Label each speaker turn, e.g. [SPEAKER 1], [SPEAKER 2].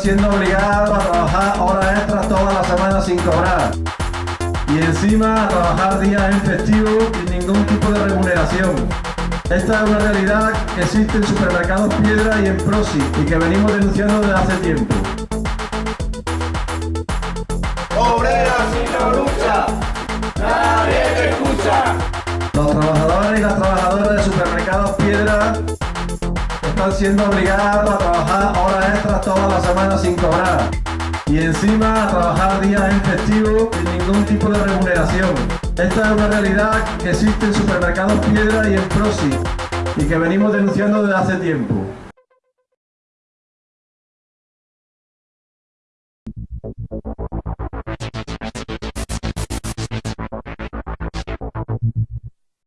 [SPEAKER 1] siendo obligados a trabajar horas extras toda la semana sin cobrar. Y encima a trabajar días en festivo sin ningún tipo de remuneración. Esta es una realidad que existe en supermercados Piedra y en Prosi y que venimos denunciando desde hace tiempo.
[SPEAKER 2] Obrera si no lucha, nadie te escucha.
[SPEAKER 1] Los trabajadores y las trabajadoras de supermercados Piedra están siendo obligados a trabajar horas extras toda la semana sin cobrar. Y encima a trabajar días en festivo sin ningún tipo de remuneración. Esta es una realidad que existe en supermercados Piedra y en Prosi y que venimos denunciando desde hace tiempo.